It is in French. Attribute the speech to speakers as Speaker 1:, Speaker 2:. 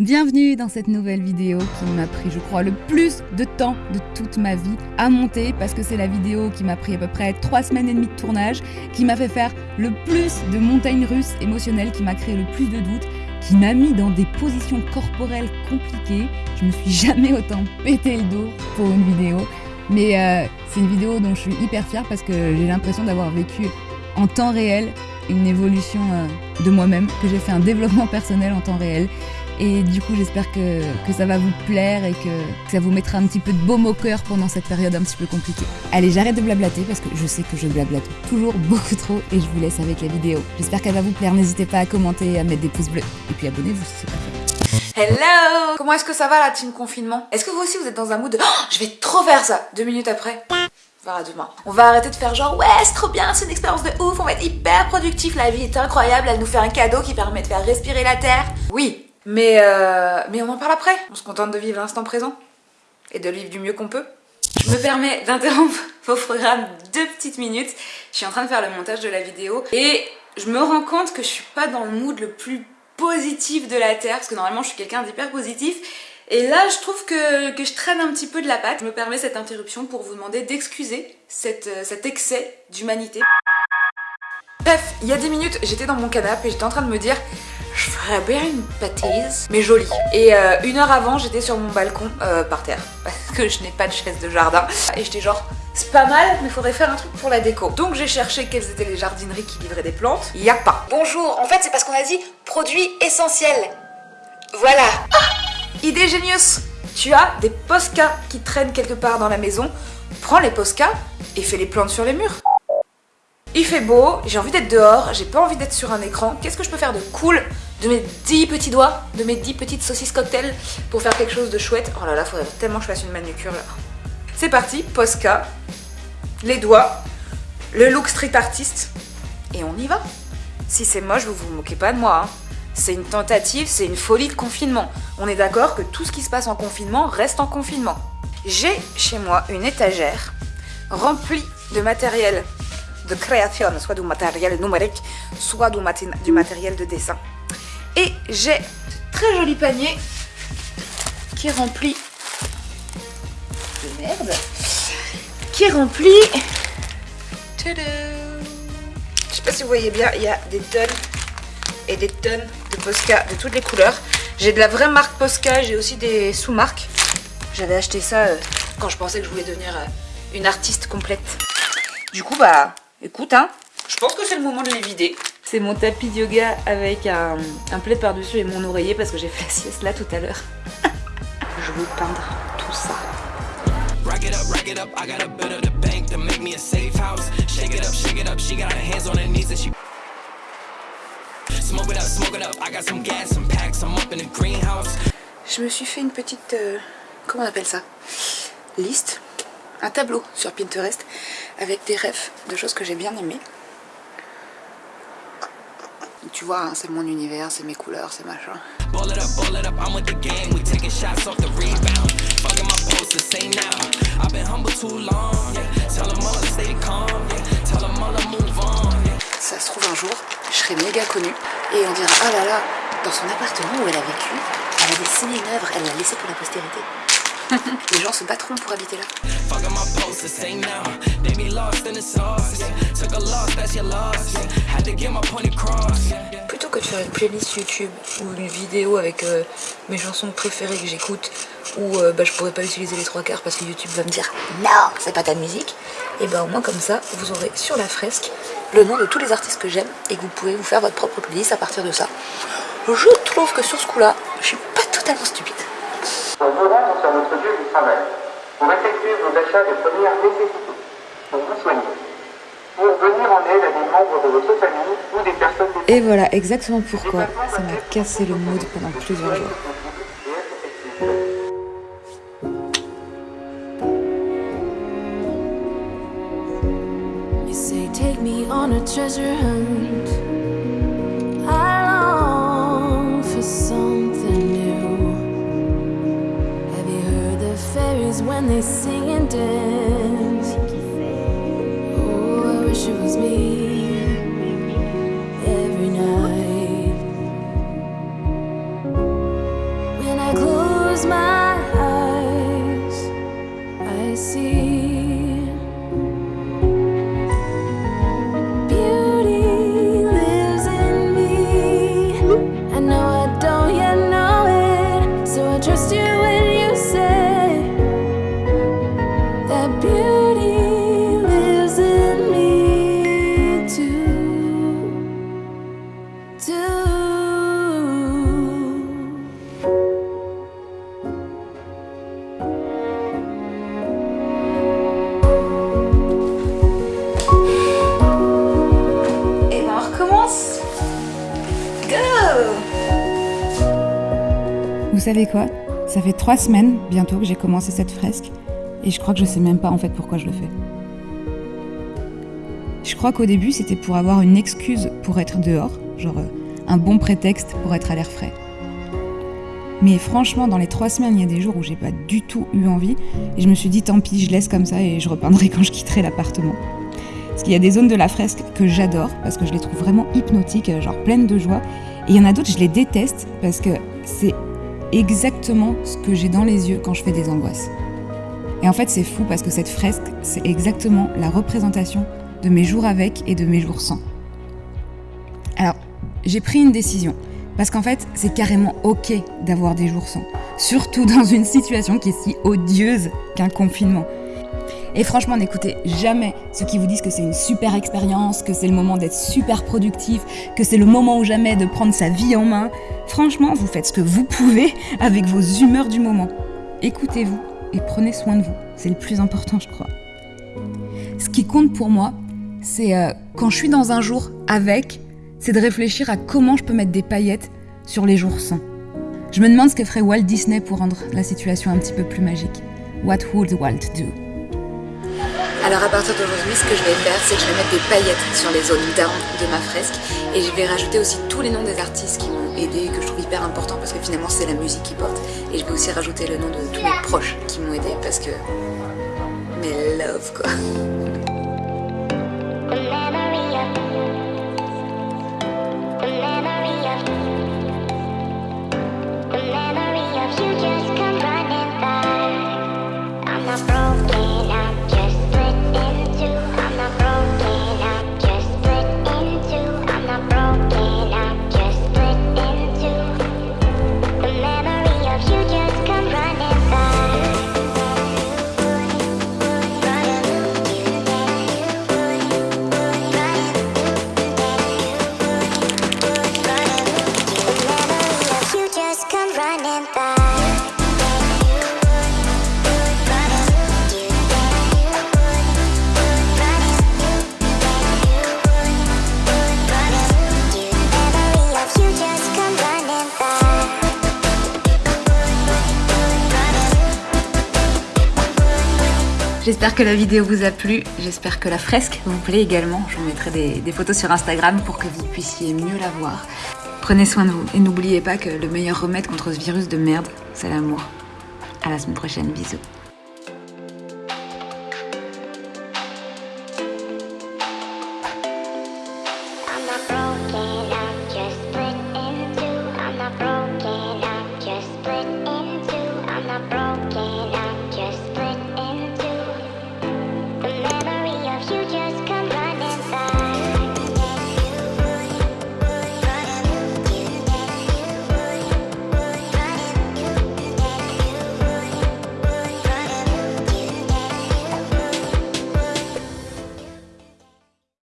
Speaker 1: Bienvenue dans cette nouvelle vidéo qui m'a pris, je crois, le plus de temps de toute ma vie à monter parce que c'est la vidéo qui m'a pris à peu près 3 semaines et demie de tournage, qui m'a fait faire le plus de montagnes russes émotionnelles, qui m'a créé le plus de doutes, qui m'a mis dans des positions corporelles compliquées. Je me suis jamais autant pété le dos pour une vidéo. Mais euh, c'est une vidéo dont je suis hyper fière parce que j'ai l'impression d'avoir vécu en temps réel une évolution euh, de moi-même, que j'ai fait un développement personnel en temps réel. Et du coup, j'espère que, que, ça va vous plaire et que, ça vous mettra un petit peu de baume au cœur pendant cette période un petit peu compliquée. Allez, j'arrête de blablater parce que je sais que je blablate toujours beaucoup trop et je vous laisse avec la vidéo. J'espère qu'elle va vous plaire. N'hésitez pas à commenter, à mettre des pouces bleus et puis abonnez-vous si c'est pas fait.
Speaker 2: Hello Comment est-ce que ça va la team confinement? Est-ce que vous aussi vous êtes dans un mood de oh, je vais trop faire ça Deux minutes après verra demain. On va arrêter de faire genre ouais c'est trop bien, c'est une expérience de ouf, on va être hyper productif, la vie est incroyable, elle nous fait un cadeau qui permet de faire respirer la terre. Oui, mais, euh, mais on en parle après. On se contente de vivre l'instant présent et de vivre du mieux qu'on peut. Je me permets d'interrompre vos programmes deux petites minutes. Je suis en train de faire le montage de la vidéo et je me rends compte que je suis pas dans le mood le plus positif de la Terre parce que normalement je suis quelqu'un d'hyper positif et là je trouve que, je traîne un petit peu de la patte. Je me permets cette interruption pour vous demander d'excuser euh, cet excès d'humanité. Bref, il y a 10 minutes j'étais dans mon canapé et j'étais en train de me dire je ferais bien une bêtise, mais jolie. Et euh, une heure avant, j'étais sur mon balcon, euh, par terre, parce que je n'ai pas de chaise de jardin. Et j'étais genre, c'est pas mal, mais faudrait faire un truc pour la déco. Donc j'ai cherché quelles étaient les jardineries qui livraient des plantes. Il y a pas. Bonjour, en fait c'est parce qu'on a dit produits essentiels. Voilà. Ah, idée génieuse Tu as des poscas qui traînent quelque part dans la maison. Prends les poscas et fais les plantes sur les murs. Il fait beau, j'ai envie d'être dehors, j'ai pas envie d'être sur un écran. Qu'est-ce que je peux faire de cool de mes 10 petits doigts, de mes 10 petites saucisses cocktail pour faire quelque chose de chouette Oh là là, faudrait tellement que je fasse une manucure là. C'est parti, Posca, les doigts, le look street artiste, et on y va. Si c'est moche, vous vous moquez pas de moi. Hein. C'est une tentative, c'est une folie de confinement. On est d'accord que tout ce qui se passe en confinement reste en confinement. J'ai chez moi une étagère remplie de matériel de création, soit du matériel numérique, soit du matériel de dessin. Et j'ai très joli panier qui est rempli de merde, qui est rempli. Je sais pas si vous voyez bien, il y a des tonnes et des tonnes de Posca de toutes les couleurs. J'ai de la vraie marque Posca, j'ai aussi des sous-marques. J'avais acheté ça euh, quand je pensais que je voulais devenir euh, une artiste complète. Du coup, bah, Écoute, hein, je pense que c'est le moment de les vider. C'est mon tapis de yoga avec un, un plaid par-dessus et mon oreiller parce que j'ai fait la sieste là tout à l'heure. je vais peindre tout ça. Je me suis fait une petite... Euh, comment on appelle ça? Liste un tableau sur Pinterest avec des rêves de choses que j'ai bien aimées. Tu vois, hein, c'est mon univers, c'est mes couleurs, c'est machin. Ça se trouve un jour, je serai méga connue et on dira ah là là, dans son appartement où elle a vécu, elle a dessiné une œuvre, elle l'a laissée pour la postérité. Les gens se battront pour habiter là. Plutôt que de faire une playlist YouTube ou une vidéo avec euh, mes chansons préférées que j'écoute où euh, bah, je pourrais pas utiliser les trois quarts parce que YouTube va me dire non, c'est pas ta musique, et ben au moins comme ça, vous aurez sur la fresque le nom de tous les artistes que j'aime et que vous pouvez vous faire votre propre playlist à partir de ça. Je trouve que sur ce coup-là, je suis pas totalement stupide
Speaker 3: pour vous rendre sur notre lieu du travail, pour effectuer vos achats de première nécessité, pour vous soigner, pour venir en aide à des membres de votre famille ou des personnes...
Speaker 1: Et voilà exactement pourquoi ça m'a cassé le mood pendant plusieurs jours. take me on a treasure hunt. When they sing and dance.
Speaker 2: Vous savez quoi? Ça fait trois semaines bientôt que j'ai commencé cette fresque et je crois que je sais même pas en fait pourquoi je le fais. Je crois qu'au début c'était pour avoir une excuse pour être dehors, genre euh, un bon prétexte pour être à l'air frais. Mais franchement, dans les trois semaines, il y a des jours où j'ai pas du tout eu envie et je me suis dit tant pis, je laisse comme ça et je repeindrai quand je quitterai l'appartement. Parce qu'il y a des zones de la fresque que j'adore parce que je les trouve vraiment hypnotiques, euh, genre pleines de joie. Et il y en a d'autres, je les déteste parce que c'est exactement ce que j'ai dans les yeux quand je fais des angoisses. Et en fait, c'est fou parce que cette fresque, c'est exactement la représentation de mes jours avec et de mes jours sans. Alors, j'ai pris une décision. Parce qu'en fait, c'est carrément ok d'avoir des jours sans. Surtout dans une situation qui est si odieuse qu'un confinement. Et franchement, n'écoutez jamais ceux qui vous disent que c'est une super expérience, que c'est le moment d'être super productif, que c'est le moment ou jamais de prendre sa vie en main. Franchement, vous faites ce que vous pouvez avec vos humeurs du moment. Écoutez-vous et prenez soin de vous. C'est le plus important, je crois. Ce qui compte pour moi, c'est euh, quand je suis dans un jour avec, c'est de réfléchir à comment je peux mettre des paillettes sur les jours sans. Je me demande ce que ferait Walt Disney pour rendre la situation un petit peu plus magique. What would Walt do?
Speaker 4: Alors à partir d'aujourd'hui, ce que je vais faire, c'est que je vais mettre des paillettes sur les zones down de ma fresque et je vais rajouter aussi tous les noms des artistes qui m'ont aidé et que je trouve hyper important parce que finalement c'est la musique qui porte. Et je vais aussi rajouter le nom de tous mes proches qui m'ont aidé parce que... Mes love quoi. J'espère que la vidéo vous a plu, j'espère que la fresque vous plaît également. Je vous mettrai des, photos sur Instagram pour que vous puissiez mieux la voir. Prenez soin de vous et n'oubliez pas que le meilleur remède contre ce virus de merde, c'est l'amour. À la semaine prochaine, bisous.